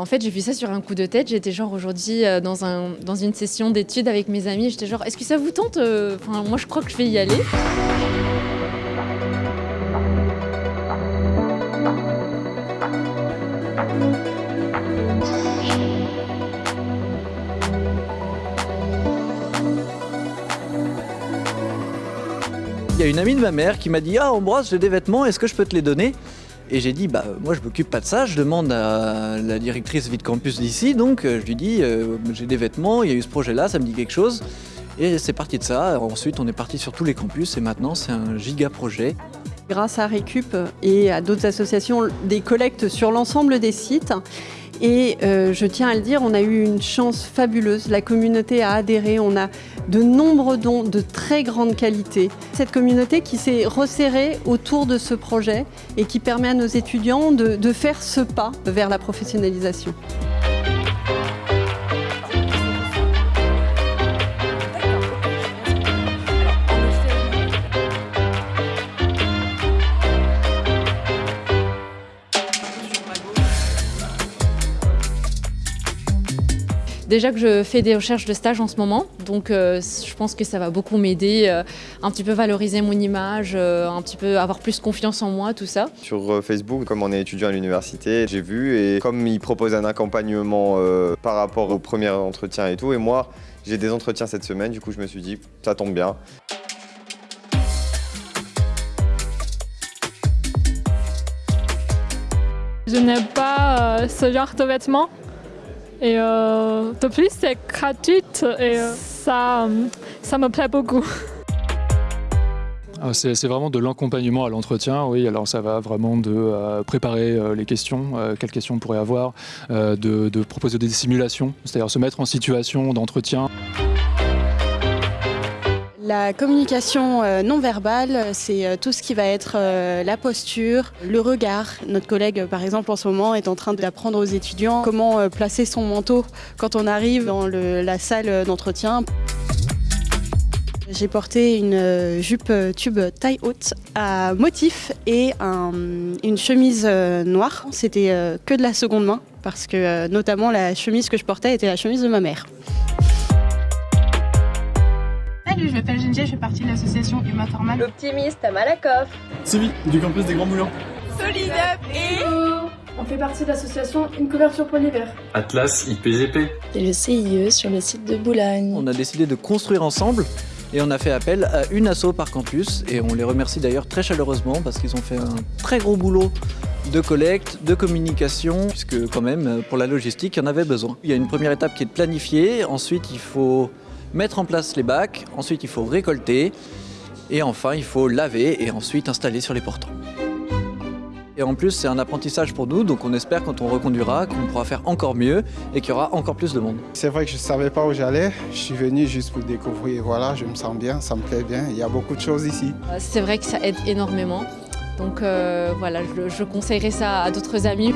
En fait, j'ai vu ça sur un coup de tête. J'étais genre aujourd'hui euh, dans, un, dans une session d'études avec mes amis. J'étais genre, est-ce que ça vous tente euh, Enfin, moi, je crois que je vais y aller. Il y a une amie de ma mère qui m'a dit Ah Ambroise, j'ai des vêtements, est-ce que je peux te les donner? Et j'ai dit Bah, moi je m'occupe pas de ça, je demande à la directrice Vite Campus d'ici, donc euh, je lui dis euh, J'ai des vêtements, il y a eu ce projet-là, ça me dit quelque chose. Et c'est parti de ça. Ensuite, on est parti sur tous les campus et maintenant, c'est un giga projet. Grâce à Récup et à d'autres associations, des collectes sur l'ensemble des sites. Et euh, je tiens à le dire, on a eu une chance fabuleuse. La communauté a adhéré, on a de nombreux dons de très grande qualité. Cette communauté qui s'est resserrée autour de ce projet et qui permet à nos étudiants de, de faire ce pas vers la professionnalisation. Déjà que je fais des recherches de stage en ce moment, donc euh, je pense que ça va beaucoup m'aider, euh, un petit peu valoriser mon image, euh, un petit peu avoir plus confiance en moi, tout ça. Sur euh, Facebook, comme on est étudiant à l'université, j'ai vu et comme ils proposent un accompagnement euh, par rapport au premier entretien et tout, et moi j'ai des entretiens cette semaine, du coup je me suis dit ça tombe bien. Je n'aime pas euh, ce genre de vêtements. Et euh, de plus, c'est gratuit et euh, ça, ça me plaît beaucoup. Ah, C'est vraiment de l'accompagnement à l'entretien, oui. Alors ça va vraiment de euh, préparer les questions, quelles questions on pourrait avoir, de proposer des simulations, c'est-à-dire se mettre en situation d'entretien. La communication euh, non verbale, c'est euh, tout ce qui va être euh, la posture, le regard. Notre collègue, par exemple, en ce moment, est en train d'apprendre aux étudiants comment placer son manteau quand on arrive dans la salle d'entretien. J'ai porté une jupe tube taille haute à motif et un- une chemise noire. C'était que de la seconde main parce que notamment la chemise que je portais était la chemise de ma mère. Salut, je m'appelle Geneviève, je fais partie de l'association Humain Formal. L'optimiste à Malakoff. Sivi, du campus des Grands Moulins. Solid Up et... On fait partie de l'association Une couverture pour l'hiver. Atlas IPGP. C'est le CIE sur le site de Boulogne. On a décidé de construire ensemble et on a fait appel à une asso par campus et on les remercie d'ailleurs très chaleureusement parce qu'ils ont fait un très gros boulot de collecte, de communication, puisque quand même pour la logistique il y en avait besoin. Il y a une première étape qui est de planifier, ensuite il faut mettre en place les bacs, ensuite il faut récolter et enfin il faut laver et ensuite installer sur les portants. Et en plus, c'est un apprentissage pour nous, donc on espère quand on reconduira qu'on pourra faire encore mieux et qu'il y aura encore plus de monde. C'est vrai que je ne savais pas où j'allais. Je suis venu juste pour découvrir. Voilà, je me sens bien, ça me plaît bien. Il y a beaucoup de choses ici. Euh, C'est vrai que ça aide énormément. Donc euh, voilà, je, je conseillerais ça à d'autres amis.